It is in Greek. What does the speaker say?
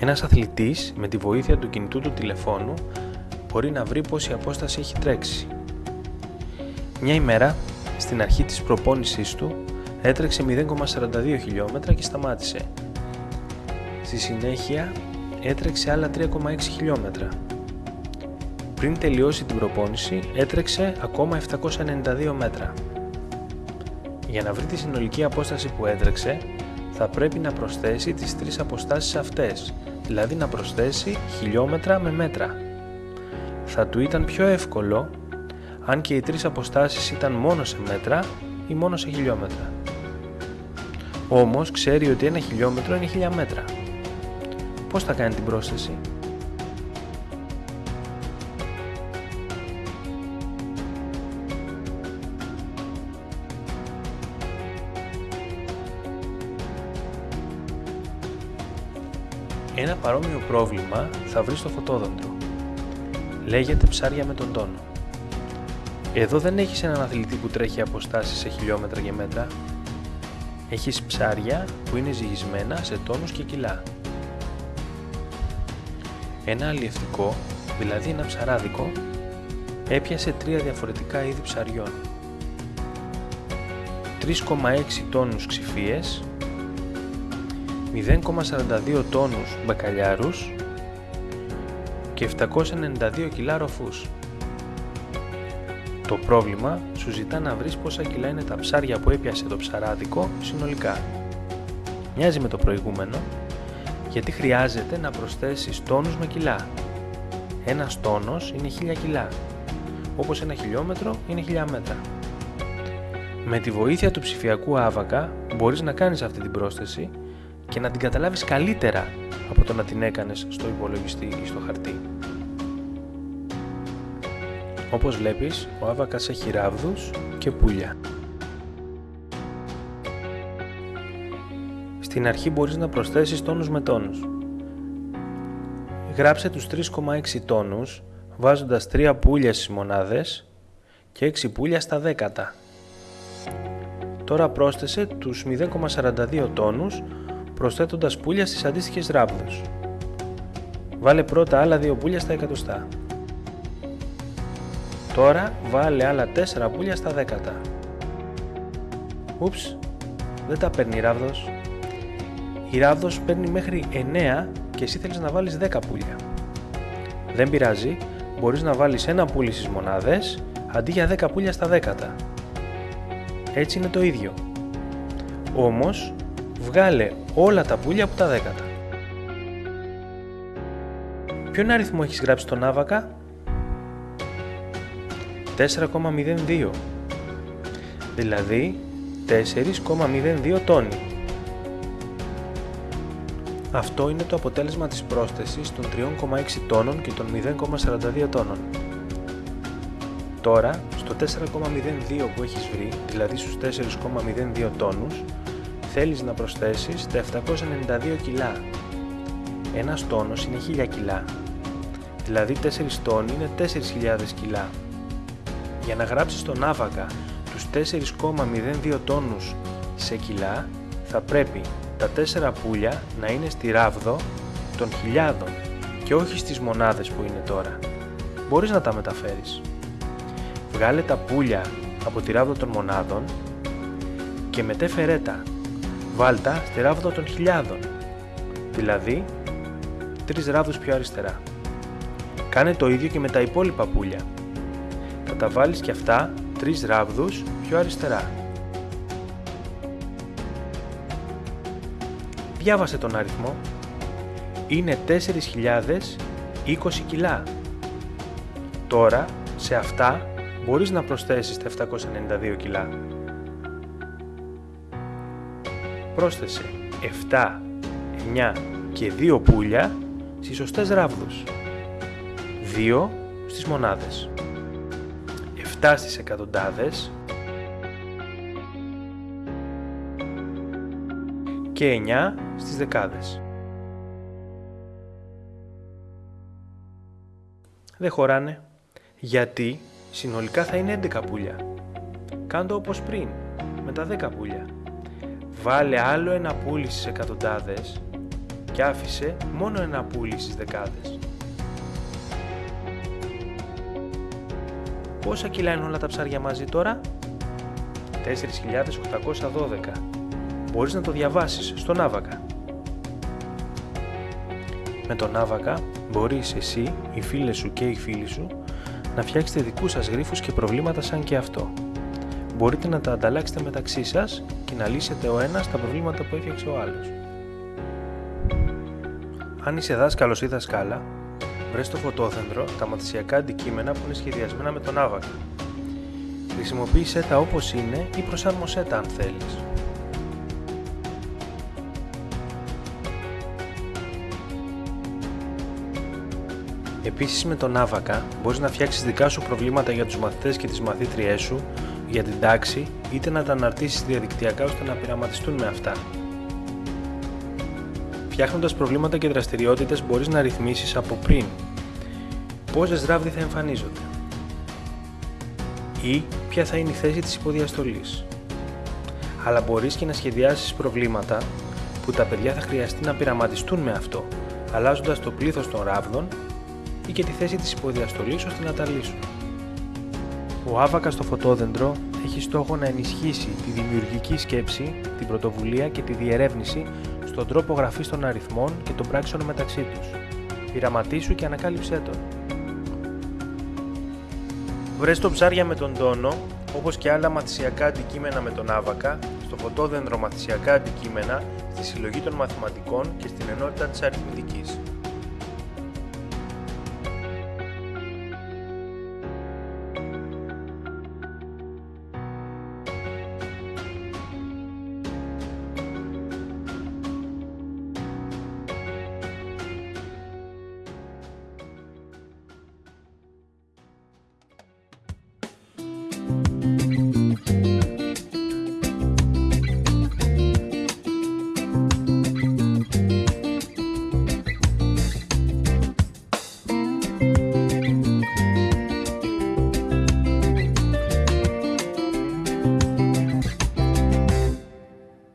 Ένας αθλητής με τη βοήθεια του κινητού του τηλεφώνου μπορεί να βρει πόση απόσταση έχει τρέξει. Μια ημέρα, στην αρχή της προπόνησής του, έτρεξε 0,42 χιλιόμετρα και σταμάτησε. Στη συνέχεια έτρεξε άλλα 3,6 χιλιόμετρα. Πριν τελειώσει την προπόνηση έτρεξε ακόμα 792 μέτρα. Για να βρει τη συνολική απόσταση που έτρεξε, θα πρέπει να προσθέσει τις τρεις αποστάσεις αυτές, δηλαδή να προσθέσει χιλιόμετρα με μέτρα. Θα του ήταν πιο εύκολο αν και οι τρεις αποστάσεις ήταν μόνο σε μέτρα ή μόνο σε χιλιόμετρα. Όμως ξέρει ότι ένα χιλιόμετρο είναι χιλιά μέτρα. Πώς θα κάνει την πρόσθεση; Ένα παρόμοιο πρόβλημα θα βρει στο φωτόδοντρο. Λέγεται ψάρια με τον τόνο. Εδώ δεν έχεις έναν αθλητή που τρέχει αποστάσεις σε χιλιόμετρα και μέτρα. Έχεις ψάρια που είναι ζυγισμένα σε τόνους και κιλά. Ένα αλλιευτικό, δηλαδή ένα ψαράδικο, έπιασε τρία διαφορετικά είδη ψαριών. 3,6 τόνους ξυφίες, 0,42 τόνους μπακαλιάρους και 792 κιλά ροφούς. Το πρόβλημα σου ζητά να βρεις πόσα κιλά είναι τα ψάρια που έπιασε το ψαράδικο συνολικά. Μοιάζει με το προηγούμενο, γιατί χρειάζεται να προσθέσεις τόνους με κιλά. Ένας τόνος είναι 1000 κιλά, όπως ένα χιλιόμετρο είναι 1000 μέτρα. Με τη βοήθεια του ψηφιακού άβακα μπορείς να κάνεις αυτή την πρόσθεση και να την καταλάβεις καλύτερα από το να την έκανες στο υπολογιστή ή στο χαρτί. Όπως βλέπεις, ο άβακας έχει ράβδους και πουλιά. Στην αρχή μπορείς να προσθέσεις τόνους με τόνους. Γράψε τους 3,6 τόνους βάζοντας 3 πουλια στις μονάδες και 6 πουλια στα δέκατα. Τώρα πρόσθεσε τους 0,42 τόνους προσθέτοντας πουλια στις αντίστοιχες ράβδους. Βάλε πρώτα άλλα 2 πουλια στα εκατοστά. Τώρα βάλε άλλα 4 πουλια στα δέκατα. Ούψ, δεν τα παίρνει η ράβδος. Η ράβδος παίρνει μέχρι 9 και εσύ θέλεις να βάλεις 10 πουλια. Δεν πειράζει, μπορείς να βάλεις ένα πουλι στις μονάδες αντί για 10 πουλια στα δέκατα. Έτσι είναι το ίδιο. Όμως, βγάλε όλα τα πουλια από τα δέκατα. Ποιον αριθμό έχεις γράψει στον άβακα; 4,02 δηλαδή 4,02 τόνοι. Αυτό είναι το αποτέλεσμα της πρόσθεσης των 3,6 τόνων και των 0,42 τόνων. Τώρα, στο 4,02 που έχεις βρει, δηλαδή στους 4,02 τόνους, θέλεις να προσθέσεις τα 792 κιλά. Ένας τόνος είναι 1000 κιλά, δηλαδή 4 τόνοι είναι 4.000 κιλά. Για να γράψεις τον άβακα τους 4,02 τόνους σε κιλά, θα πρέπει τα 4 πουλια να είναι στη ράβδο των χιλιάδων και όχι στις μονάδες που είναι τώρα. Μπορείς να τα μεταφέρεις. Βγάλε τα πουλια από τη ράβδο των μονάδων και μετέφερέ τα. Βάλτα στη ράβδο των χιλιάδων, δηλαδή τρεις ράβδους πιο αριστερά. Κάνε το ίδιο και με τα υπόλοιπα πουλια θα τα βάλεις και αυτά τρεις ράβδους πιο αριστερά. Διάβασε τον αριθμό. Είναι 4.020 κιλά. Τώρα, σε αυτά, μπορείς να προσθέσεις τα 792 κιλά. Πρόσθεσε 7, 9 και 2 πουλια στις σωστές ράβδους. 2 στις μονάδες. 7 στις εκατοντάδες και 9 στις δεκάδες. Δεν χωράνε, γιατί συνολικά θα είναι 11 πουλιά. Κάντο όπως πριν, με τα 10 πουλιά. Βάλε άλλο ένα πουλί στις εκατοντάδες και άφησε μόνο ένα πουλί στις δεκάδες. Πόσα κιλά είναι όλα τα ψάρια μαζί τώρα; 4.812. Μπορείς να το διαβάσεις στον Άβακα. Με τον Άβακα μπορείς εσύ, οι φίλες σου και οι φίλοι σου να φτιάξετε δικούς σας γρίφους και προβλήματα σαν και αυτό. Μπορείτε να τα ανταλλάξετε μεταξύ σας και να λύσετε ο ένας τα προβλήματα που έφτιαξε ο άλλος. Αν είσαι δάσκαλος ή δασκάλα, βρες στο φωτόθεντρο τα μαθησιακά αντικείμενα που είναι σχεδιασμένα με τον άβακα. Χρησιμοποίησέ τα όπως είναι ή προσάρμοσέ τα αν θέλεις. Επίσης με τον άβακα μπορείς να φτιάξεις δικά σου προβλήματα για τους μαθητές και τις μαθήτριές σου, για την τάξη, είτε να τα αναρτήσεις διαδικτυακά ώστε να πειραματιστούν με αυτά. Φτιάχνοντας προβλήματα και δραστηριότητες μπορείς να ρυθμίσεις από πριν πόσες ράβδοι θα εμφανίζονται ή ποια θα είναι η θέση της υποδιαστολής. Αλλά μπορείς και να σχεδιάσεις προβλήματα που τα παιδιά θα χρειαστεί να πειραματιστούν με αυτό, αλλάζοντας το πλήθος των ράβδων ή και τη θέση της υποδιαστολής ώστε να τα λύσουν. Ο άβακα στο φωτόδεντρο έχει στόχο να ενισχύσει τη δημιουργική σκέψη, την πρωτοβουλία και τη διερεύνηση στον τρόπο γραφής των αριθμών και των πράξεων μεταξύ τους. Πειραματίσου και ανακάλυψέ τον. Βρες το ψάρια με τον τόνο, όπως και άλλα μαθησιακά αντικείμενα με τον άβακα, στο φωτόδεντρο μαθησιακά αντικείμενα, στη συλλογή των μαθηματικών και στην ενότητα της αριθμητικής.